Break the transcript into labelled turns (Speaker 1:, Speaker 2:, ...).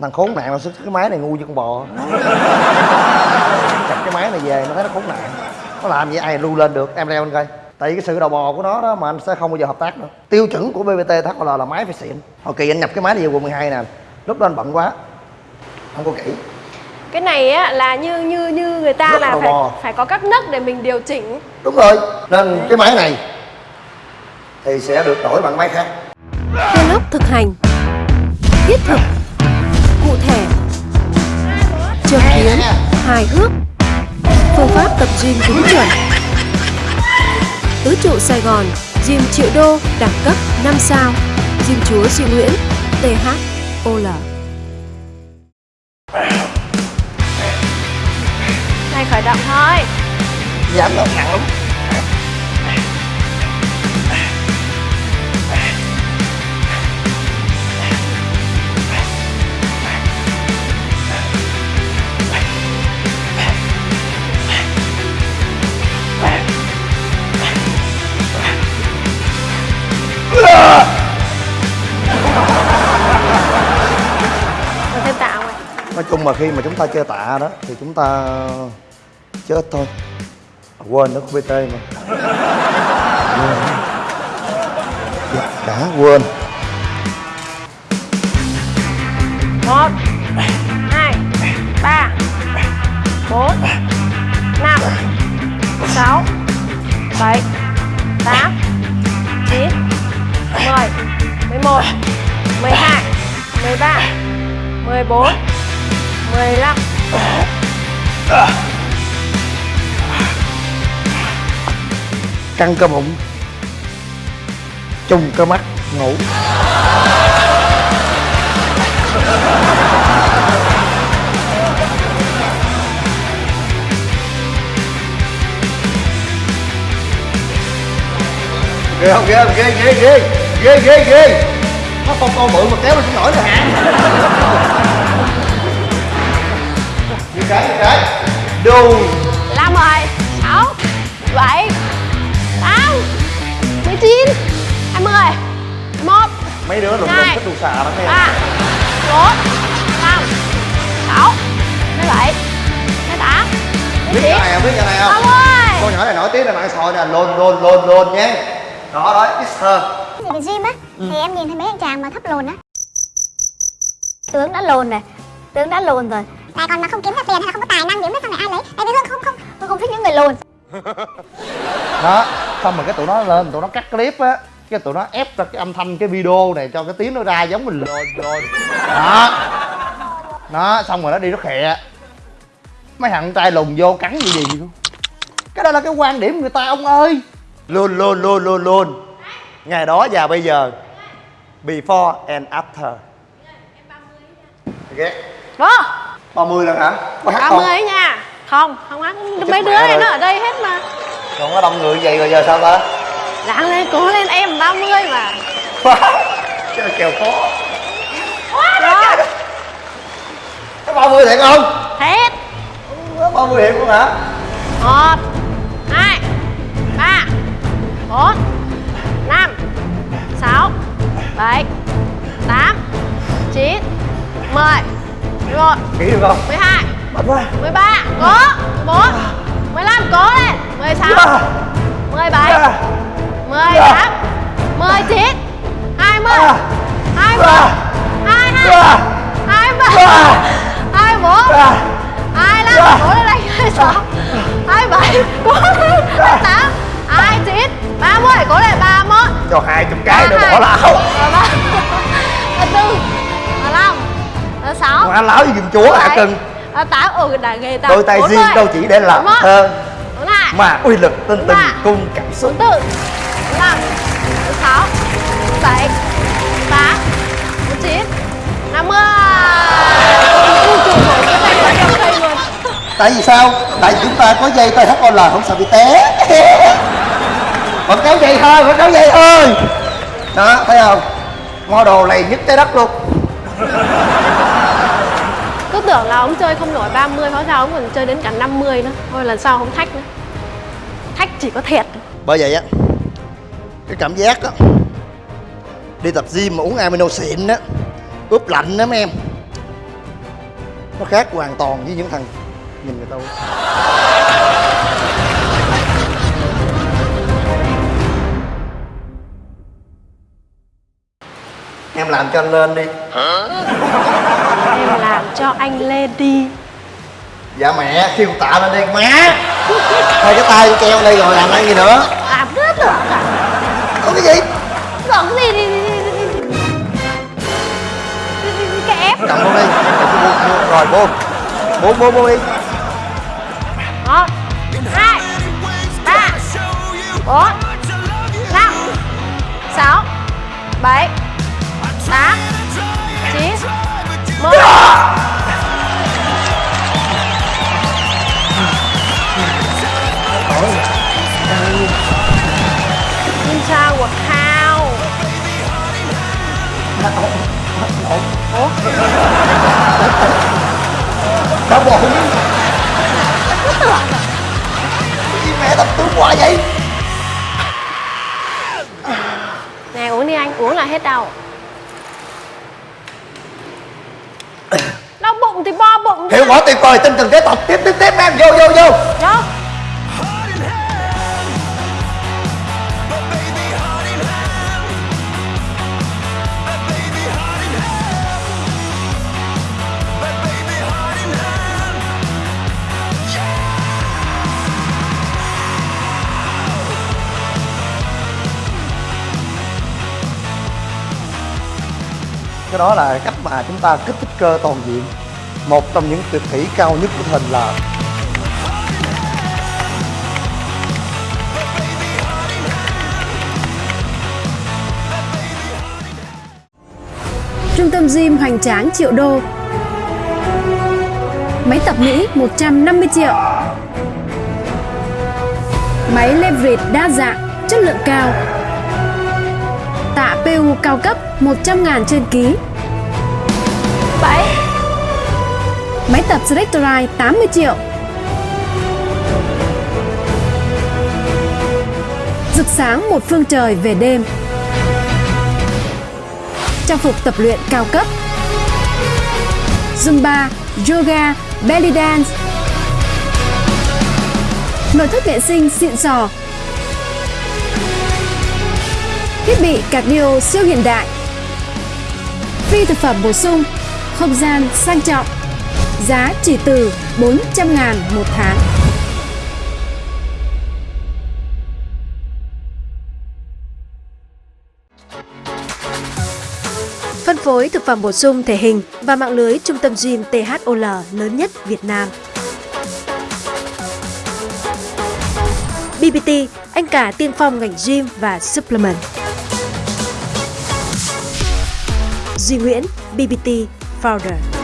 Speaker 1: thằng khốn nạn nó xuất cái máy này ngu như con bò. Chặt cái máy này về nó thấy nó khốn nạn. Nó làm vậy ai lưu lên được? Em leo lên coi. Tại vì cái sự đầu bò của nó đó mà anh sẽ không bao giờ hợp tác nữa. Tiêu chuẩn của bbt thl là máy phải xịn. Hồi kỳ anh nhập cái máy này về quận 12 nè. Lúc đó anh bận quá. Không có kỹ.
Speaker 2: Cái này á là như như như người ta
Speaker 1: Rất
Speaker 2: là phải
Speaker 1: mò.
Speaker 2: phải có các nấc để mình điều chỉnh.
Speaker 1: đúng rồi. Nên cái máy này thì sẽ được đổi bằng máy khác.
Speaker 3: Vlog thực hành. Thiết thực Châm kiếm Hài hước. Phương pháp tập gym đúng chuẩn. Tứ trụ Sài Gòn Gym triệu đô Đẳng cấp 5 sao. Gym chúa Duy Nguyễn THOL
Speaker 2: Này khởi động thôi.
Speaker 1: dám đâu nặng lắm chung mà khi mà chúng ta chơi tạ đó thì chúng ta chết thôi. À, quên nó có bt mà. Dạ, đã quên.
Speaker 2: Một hai ba bốn năm sáu bảy tám chín mười mười một mười hai mười ba mười bốn mười lăm.
Speaker 1: Căng cơ bụng. Chung cơ mắt. Ngủ. Ghê không? Ghê không ghê ghê ghê ghê ghê ghê. Nó con con bự mà kéo nó xuống nổi rồi hả cái như cái. Đù
Speaker 2: năm rồi sáu bảy tám mười chín hai mươi. Một.
Speaker 1: Mấy đứa lùm
Speaker 2: Hai.
Speaker 1: thích đù xà lắm em
Speaker 2: ba. Bốn. Năm. Sáu. Mười bảy. Mười tám.
Speaker 1: Biết cái này không? Biết cái này không?
Speaker 2: Mươi.
Speaker 1: Con nhỏ này nổi tiếng là mạng hội nè lồn lồn lồn lồn nhé. Đó đó it's her
Speaker 4: Thì về gym á Thì em nhìn thấy mấy anh chàng mà thấp lồn á. Tướng đã lồn này Tướng đã lồn rồi Lại còn mà không kiếm ra tiền hay là không có tài năng gì hết xong này ai lấy. Tại vì Hương không không Hương không thích những người lồn
Speaker 1: đó xong rồi cái tụi nó lên tụi nó cắt clip á cái tụi nó ép ra cái âm thanh cái video này cho cái tiếng nó ra giống mình lồn lồn đó. Đó xong rồi nó đi nó khẹ mấy thằng trai lùn vô cắn gì gì luôn cái đó là cái quan điểm người ta ông ơi. Luôn luôn luôn luôn luôn. Ngày đó và bây giờ. Before and after. Ghét
Speaker 2: đó
Speaker 1: 30 lần hả? Có hát
Speaker 2: ba
Speaker 1: không
Speaker 2: mươi ấy nha. Không không hát.
Speaker 1: Chết
Speaker 2: mấy đứa này nó ở đây hết mà.
Speaker 1: Còn có đông người vậy rồi giờ sao ta?
Speaker 2: Ráng lên cố lên em 30 mà.
Speaker 1: Cái là kèo khó.
Speaker 2: Đó.
Speaker 1: có 30 thiệt không?
Speaker 2: Hết.
Speaker 1: Có 30 thiệt luôn hả?
Speaker 2: Một hai ba bốn năm sáu bảy tám chín mười 11
Speaker 1: Ký được không?
Speaker 2: 12
Speaker 1: Bật quá
Speaker 2: 13 Cố. 14 15 Cố lên. 16 yeah. 17 yeah. 18 yeah. 19 20 yeah. 21 yeah. 22 yeah. 23 yeah. 24 yeah. 25 yeah. Cố lên đây. Anh 26 27 Cố lên 28 29 30 Cố lên. 31
Speaker 1: Cho 200 cái nữa bỏ lão
Speaker 2: 34 ba sáu
Speaker 1: mà lão gì giùm chúa hả cưng?
Speaker 2: Ba tám ừ đã ghê ta
Speaker 1: đôi tay riêng đâu chỉ để làm thơ mà uy lực tinh tình cung cảm xúc.
Speaker 2: Bốn tư năm sáu bảy tám chín năm mươi.
Speaker 1: Tại vì sao? Tại vì chúng ta có dây THOL không sợ bị té. Vẫn kéo dây thôi vẫn kéo dây thôi đó thấy không? Model này nhất trái đất luôn
Speaker 2: tưởng là ông chơi không nổi 30 hóa ra ông còn chơi đến cả 50 nữa. Thôi lần sau không thách nữa. Thách chỉ có thiệt.
Speaker 1: Bởi vậy á cái cảm giác á đi tập gym mà uống amino xịn á ướp lạnh đó mấy em nó khác hoàn toàn với những thằng nhìn người ta em làm cho anh lên đi
Speaker 2: em làm cho anh lên đi.
Speaker 1: dạ mẹ kêu tạ lên đi má. Thôi cái tay treo đây rồi làm ăn gì nữa?
Speaker 2: Làm rất là
Speaker 1: có cái gì?
Speaker 2: Giận gì? Đi kẹp
Speaker 1: cầm luôn đi. Rồi buông buông buông buông đi.
Speaker 2: Một hai ba bốn năm sáu bảy tám chín Xin chào của Thao
Speaker 1: đau bụng Gì mẹ tập tướng quá vậy.
Speaker 2: Nè uống đi anh, uống là hết đau Đau bụng thì bo bụng
Speaker 1: hiệu quả tuyệt vời tinh thần kế tập. Tiếp tiếp tiếp em. Vô vô vô.
Speaker 2: Vô
Speaker 1: cái đó là cách mà chúng ta kích thích cơ toàn diện một trong những tuyệt kỹ cao nhất của hình là
Speaker 3: Trung tâm gym hoành tráng triệu đô. Máy tập Mỹ 150 triệu. Máy leverage đa dạng, chất lượng cao. Tạ PU cao cấp 100 ngàn trên ký.
Speaker 2: Bảy
Speaker 3: Máy tập Selectorite 80 triệu. Rực sáng một phương trời về đêm. Trang phục tập luyện cao cấp. Zumba, Yoga, Belly Dance. Nội thất vệ sinh xịn sò. Thiết bị cardio siêu hiện đại. Phi thực phẩm bổ sung Không gian sang trọng. Giá chỉ từ 400 ngàn một tháng Phân phối thực phẩm bổ sung thể hình và mạng lưới trung tâm gym THOL lớn nhất Việt Nam. BBT, anh cả tiên phong ngành gym và supplement. Duy Nguyễn, BBT Founder.